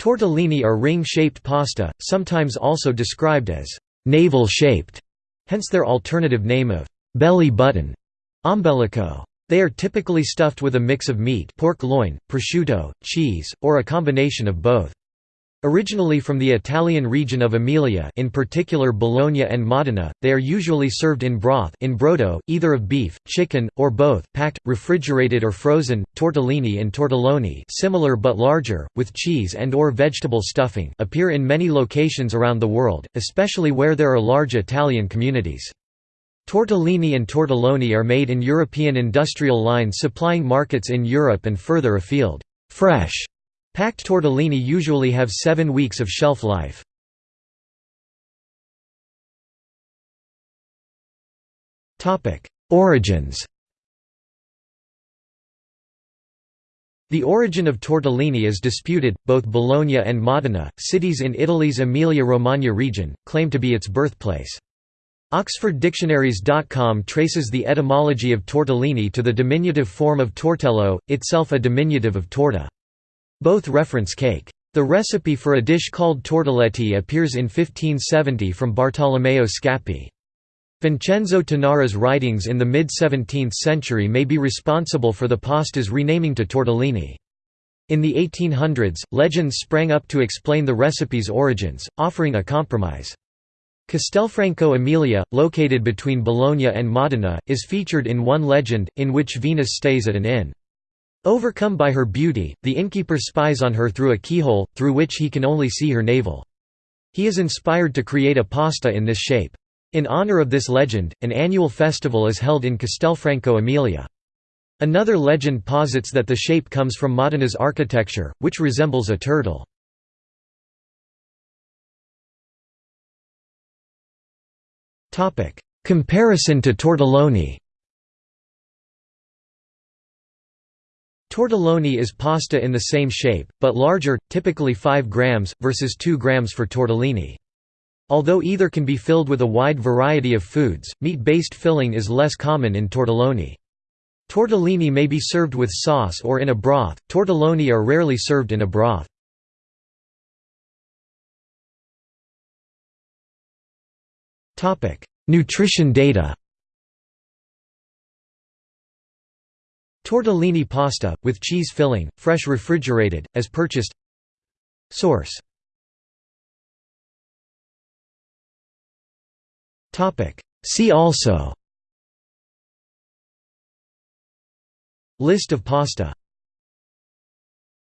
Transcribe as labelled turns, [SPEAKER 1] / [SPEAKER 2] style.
[SPEAKER 1] Tortellini are ring-shaped pasta, sometimes also described as «navel-shaped», hence their alternative name of «belly button» ombelico. They are typically stuffed with a mix of meat pork loin, prosciutto, cheese, or a combination of both. Originally from the Italian region of Emilia in particular Bologna and Modena, they are usually served in broth in brodo, either of beef, chicken, or both, packed, refrigerated or frozen. Tortellini and tortelloni similar but larger, with cheese and or vegetable stuffing appear in many locations around the world, especially where there are large Italian communities. Tortellini and tortelloni are made in European industrial lines supplying markets in Europe and further afield. Fresh Packed tortellini usually have seven weeks of shelf life. Origins The origin of tortellini is disputed, both Bologna and Modena, cities in Italy's Emilia-Romagna region, claim to be its birthplace. OxfordDictionaries.com traces the etymology of tortellini to the diminutive form of tortello, itself a diminutive of torta. Both reference cake. The recipe for a dish called tortelletti appears in 1570 from Bartolomeo Scappi. Vincenzo Tanara's writings in the mid-17th century may be responsible for the pasta's renaming to tortellini. In the 1800s, legends sprang up to explain the recipe's origins, offering a compromise. Castelfranco Emilia, located between Bologna and Modena, is featured in one legend, in which Venus stays at an inn. Overcome by her beauty, the innkeeper spies on her through a keyhole, through which he can only see her navel. He is inspired to create a pasta in this shape. In honor of this legend, an annual festival is held in Castelfranco Emilia. Another legend posits that the shape comes from Modena's architecture, which resembles a turtle. Comparison to tortelloni Tortelloni is pasta in the same shape, but larger, typically 5 grams, versus 2 grams for tortellini. Although either can be filled with a wide variety of foods, meat-based filling is less common in tortelloni. Tortellini may be served with sauce or in a broth, tortelloni are rarely served in a broth. Nutrition data Tortellini pasta, with cheese filling, fresh refrigerated, as purchased. Source. See also. List of pasta